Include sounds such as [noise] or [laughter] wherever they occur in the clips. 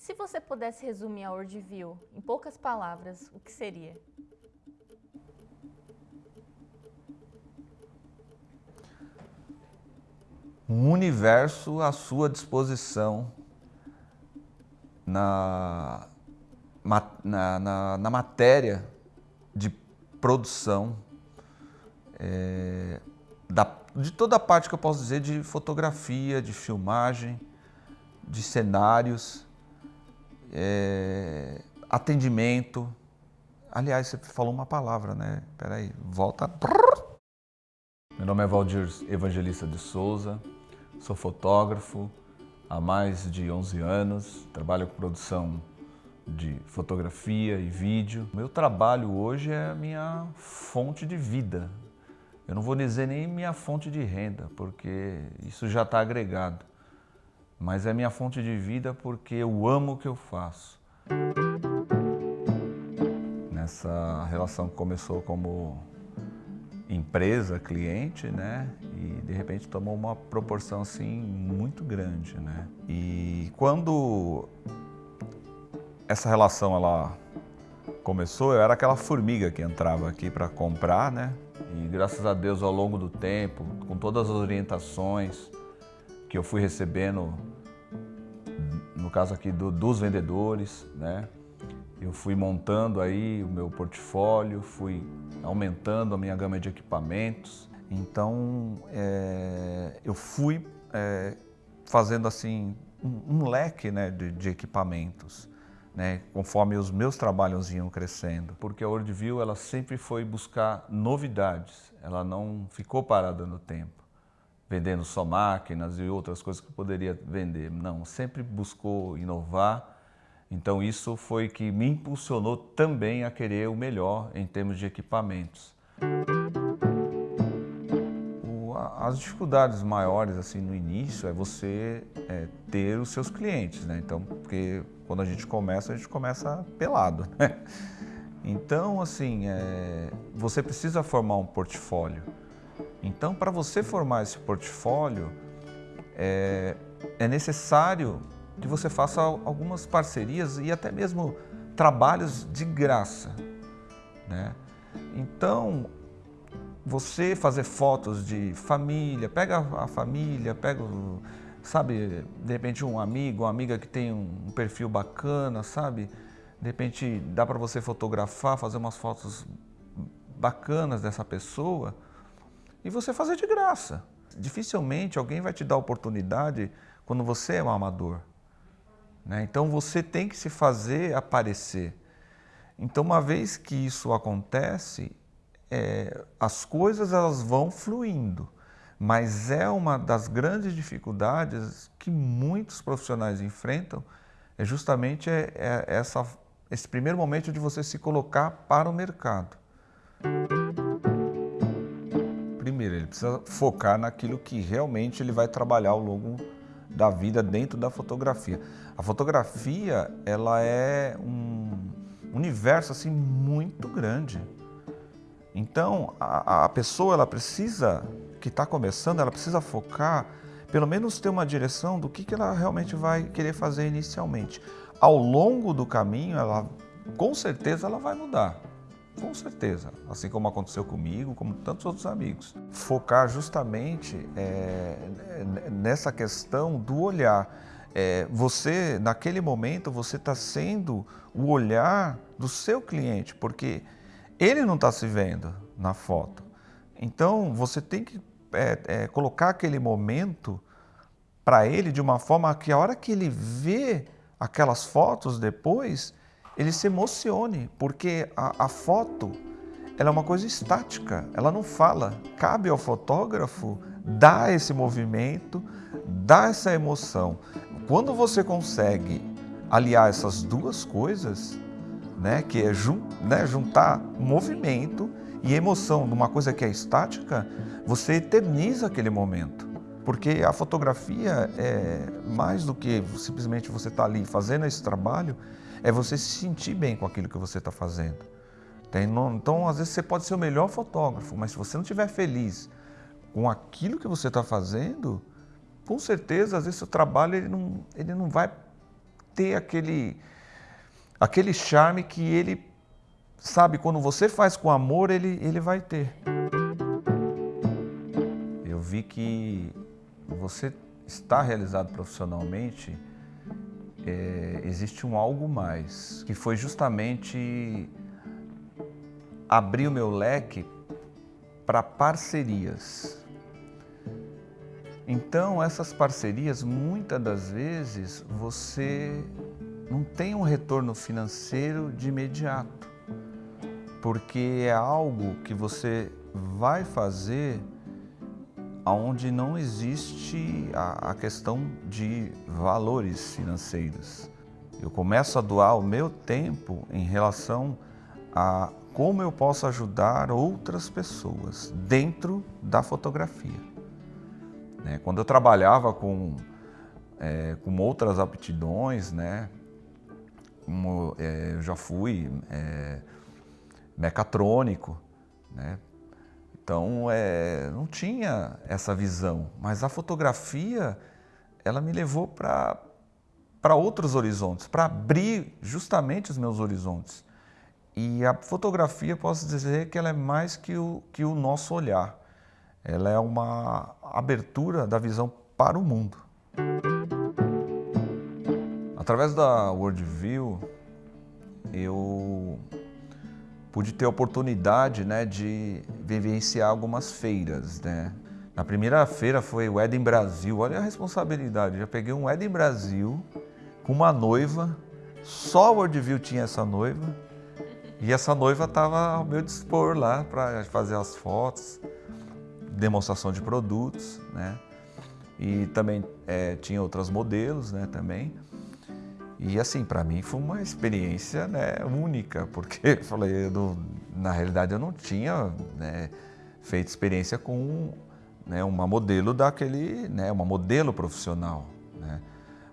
se você pudesse resumir a Worldview em poucas palavras, o que seria? Um universo à sua disposição na, na, na, na matéria de produção é, da, de toda a parte que eu posso dizer de fotografia, de filmagem, de cenários, é, atendimento. Aliás, você falou uma palavra, né? Peraí, volta. Meu nome é Valdir Evangelista de Souza, sou fotógrafo há mais de 11 anos, trabalho com produção de fotografia e vídeo. Meu trabalho hoje é a minha fonte de vida. Eu não vou dizer nem minha fonte de renda, porque isso já está agregado mas é minha fonte de vida porque eu amo o que eu faço. Nessa relação que começou como empresa, cliente, né? E de repente tomou uma proporção assim muito grande, né? E quando essa relação ela começou, eu era aquela formiga que entrava aqui para comprar, né? E graças a Deus ao longo do tempo, com todas as orientações que eu fui recebendo no caso aqui do, dos vendedores, né? Eu fui montando aí o meu portfólio, fui aumentando a minha gama de equipamentos. Então, é, eu fui é, fazendo assim um, um leque né, de, de equipamentos, né, conforme os meus trabalhos iam crescendo. Porque a Worldview ela sempre foi buscar novidades, ela não ficou parada no tempo vendendo só máquinas e outras coisas que poderia vender. Não, sempre buscou inovar. Então isso foi que me impulsionou também a querer o melhor em termos de equipamentos. As dificuldades maiores assim no início é você é, ter os seus clientes, né? Então, porque quando a gente começa, a gente começa pelado, [laughs] né? Então, assim, é, você precisa formar um portfólio. Então, para você formar esse portfólio, é, é necessário que você faça algumas parcerias e até mesmo trabalhos de graça. Né? Então, você fazer fotos de família, pega a família, pega, sabe, de repente um amigo, uma amiga que tem um perfil bacana, sabe? De repente dá para você fotografar, fazer umas fotos bacanas dessa pessoa e você fazer de graça. Dificilmente alguém vai te dar oportunidade quando você é um amador. Né? Então você tem que se fazer aparecer. Então uma vez que isso acontece, é, as coisas elas vão fluindo. Mas é uma das grandes dificuldades que muitos profissionais enfrentam, é justamente é, é essa, esse primeiro momento de você se colocar para o mercado primeiro, ele precisa focar naquilo que realmente ele vai trabalhar ao longo da vida dentro da fotografia. A fotografia, ela é um universo assim muito grande. Então, a, a pessoa ela precisa, que está começando, ela precisa focar, pelo menos ter uma direção do que, que ela realmente vai querer fazer inicialmente. Ao longo do caminho, ela, com certeza, ela vai mudar. Com certeza, assim como aconteceu comigo, como tantos outros amigos. Focar justamente é, nessa questão do olhar. É, você, naquele momento, você está sendo o olhar do seu cliente, porque ele não está se vendo na foto. Então, você tem que é, é colocar aquele momento para ele de uma forma que a hora que ele vê aquelas fotos depois, ele se emocione, porque a, a foto ela é uma coisa estática, ela não fala. Cabe ao fotógrafo dar esse movimento, dar essa emoção. Quando você consegue aliar essas duas coisas, né, que é jun, né, juntar movimento e emoção numa coisa que é estática, você eterniza aquele momento. Porque a fotografia é mais do que simplesmente você estar tá ali fazendo esse trabalho, é você se sentir bem com aquilo que você está fazendo. Então, às vezes, você pode ser o melhor fotógrafo, mas se você não estiver feliz com aquilo que você está fazendo, com certeza, às vezes, o trabalho ele não, ele não vai ter aquele, aquele charme que ele, sabe, quando você faz com amor, ele, ele vai ter. Eu vi que você está realizado profissionalmente, é, existe um algo mais, que foi justamente abrir o meu leque para parcerias. Então, essas parcerias, muitas das vezes, você não tem um retorno financeiro de imediato, porque é algo que você vai fazer onde não existe a, a questão de valores financeiros. Eu começo a doar o meu tempo em relação a como eu posso ajudar outras pessoas dentro da fotografia. Né? Quando eu trabalhava com, é, com outras aptidões, né? Como, é, eu já fui é, mecatrônico, né? Então é, não tinha essa visão, mas a fotografia ela me levou para outros horizontes, para abrir justamente os meus horizontes. E a fotografia, posso dizer que ela é mais que o, que o nosso olhar. Ela é uma abertura da visão para o mundo. Através da Worldview, eu pude ter a oportunidade né, de vivenciar algumas feiras. Né? Na primeira feira foi o Eden Brasil, olha a responsabilidade, já peguei um Eden Brasil com uma noiva, só a Worldview tinha essa noiva, e essa noiva estava ao meu dispor lá para fazer as fotos, demonstração de produtos, né? E também é, tinha outros modelos, né? Também. E assim, para mim foi uma experiência né, única, [laughs] porque falei, eu na realidade eu não tinha né, feito experiência com né, uma modelo daquele, né, uma modelo profissional, né?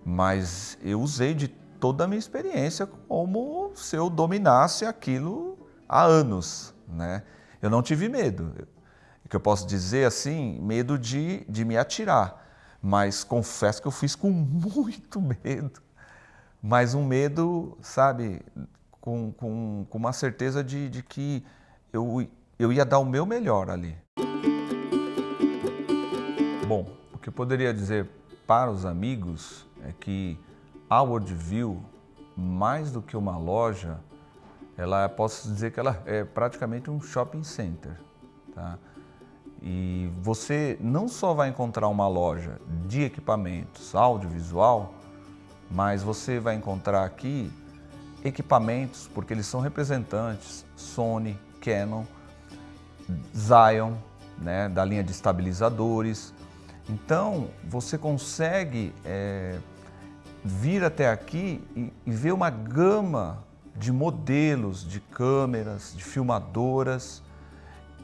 Mas eu usei de toda a minha experiência como se eu dominasse aquilo há anos. Né? Eu não tive medo. O que eu posso dizer assim, medo de, de me atirar. Mas confesso que eu fiz com [laughs] muito medo. Mas um medo, sabe, com, com, com uma certeza de, de que eu, eu ia dar o meu melhor ali. Bom, o que eu poderia dizer para os amigos é que a Worldview, mais do que uma loja, ela posso dizer que ela é praticamente um shopping center. Tá? E você não só vai encontrar uma loja de equipamentos audiovisual, mas você vai encontrar aqui equipamentos, porque eles são representantes Sony, Canon, Zion, né, da linha de estabilizadores. Então, você consegue é, vir até aqui e, e ver uma gama de modelos de câmeras, de filmadoras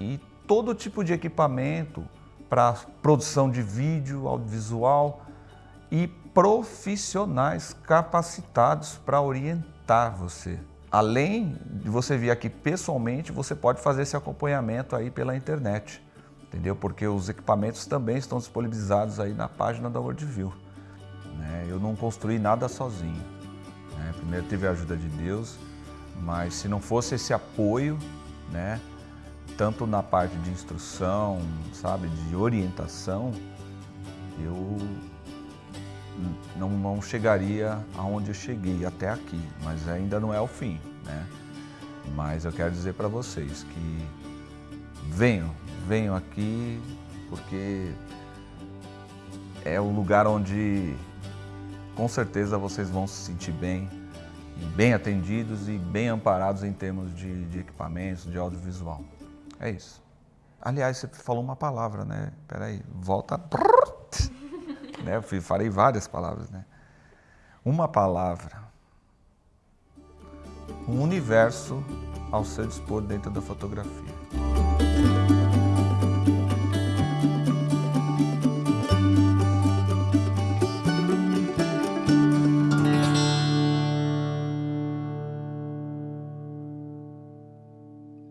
e todo tipo de equipamento para produção de vídeo, audiovisual e profissionais capacitados para orientar você. Além de você vir aqui pessoalmente, você pode fazer esse acompanhamento aí pela internet, entendeu? Porque os equipamentos também estão disponibilizados aí na página da Worldview. Né? Eu não construí nada sozinho. Né? Primeiro tive a ajuda de Deus, mas se não fosse esse apoio, né? tanto na parte de instrução, sabe, de orientação, eu não, não chegaria aonde eu cheguei até aqui, mas ainda não é o fim, né? Mas eu quero dizer para vocês que venham, venham aqui, porque é o lugar onde com certeza vocês vão se sentir bem, bem atendidos e bem amparados em termos de, de equipamentos, de audiovisual. É isso. Aliás, você falou uma palavra, né? Peraí, volta. Né? Eu falei várias palavras, né? Uma palavra. Um universo ao seu dispor dentro da fotografia.